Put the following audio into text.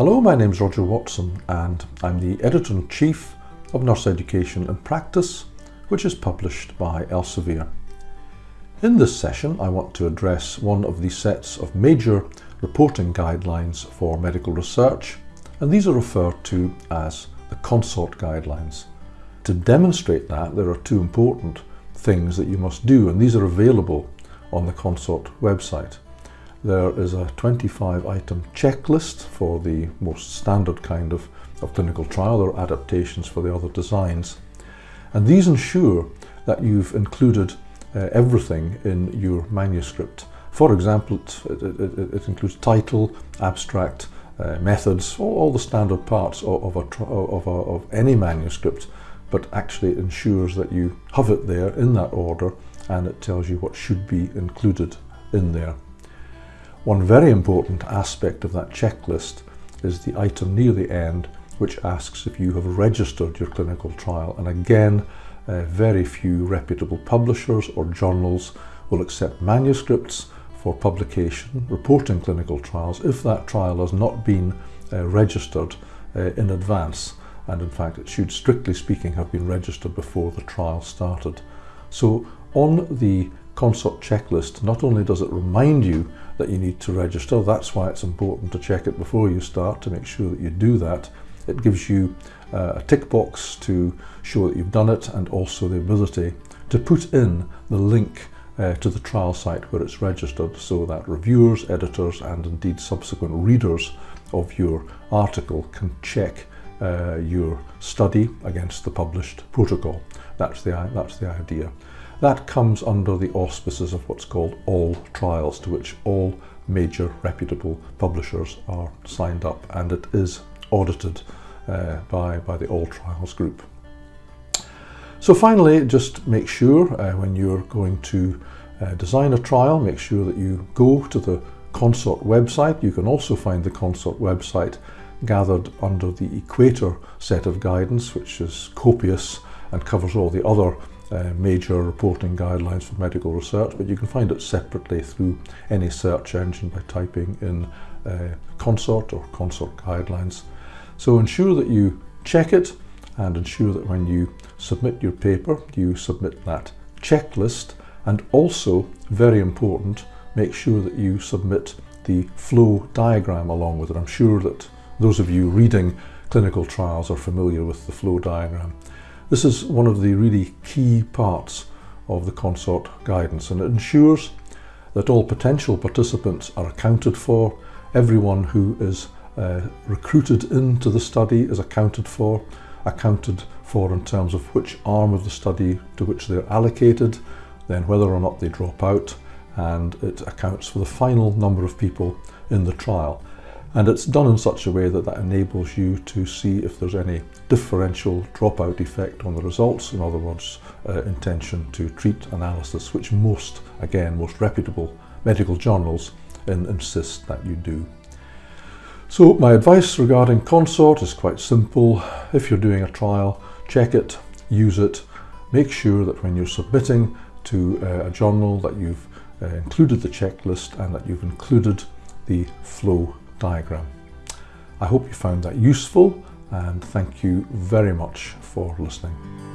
Hello, my name is Roger Watson and I'm the Editor-in-Chief of Nurse Education in Practice, which is published by Elsevier. In this session, I want to address one of the sets of major reporting guidelines for medical research, and these are referred to as the CONSORT guidelines. To demonstrate that, there are two important things that you must do, and these are available on the CONSORT website. There is a 25 item checklist for the most standard kind of, of clinical trial. Are adaptations for the other designs. And these ensure that you've included uh, everything in your manuscript. For example, it, it, it, it includes title, abstract, uh, methods, all, all, the standard parts of, of, a, of, a, of any manuscript, but actually ensures that you have it there in that order and it tells you what should be included in there. One very important aspect of that checklist is the item near the end which asks if you have registered your clinical trial and again uh, very few reputable publishers or journals will accept manuscripts for publication reporting clinical trials if that trial has not been uh, registered uh, in advance and in fact it should strictly speaking have been registered before the trial started. So on the CONSORT checklist, not only does it remind you that you need to register, that's why it's important to check it before you start to make sure that you do that. It gives you uh, a tick box to show that you've done it and also the ability to put in the link uh, to the trial site where it's registered so that reviewers, editors and indeed subsequent readers of your article can check uh, your study against the published protocol. That's the, that's the idea. That comes under the auspices of what's called all trials, to which all major reputable publishers are signed up, and it is audited uh, by, by the All Trials group. So finally, just make sure uh, when you're going to uh, design a trial, make sure that you go to the Consort website. You can also find the Consort website gathered under the Equator set of guidance, which is copious and covers all the other uh, major reporting guidelines for medical research, but you can find it separately through any search engine by typing in uh, consort or consort guidelines. So ensure that you check it and ensure that when you submit your paper, you submit that checklist and also, very important, make sure that you submit the flow diagram along with it. I'm sure that those of you reading clinical trials are familiar with the flow diagram. This is one of the really key parts of the consort guidance and it ensures that all potential participants are accounted for, everyone who is uh, recruited into the study is accounted for, accounted for in terms of which arm of the study to which they're allocated, then whether or not they drop out, and it accounts for the final number of people in the trial. And it's done in such a way that that enables you to see if there's any differential dropout effect on the results, in other words, uh, intention to treat analysis, which most, again, most reputable medical journals in, insist that you do. So my advice regarding consort is quite simple. If you're doing a trial, check it, use it, make sure that when you're submitting to uh, a journal that you've uh, included the checklist and that you've included the flow diagram. I hope you found that useful and thank you very much for listening.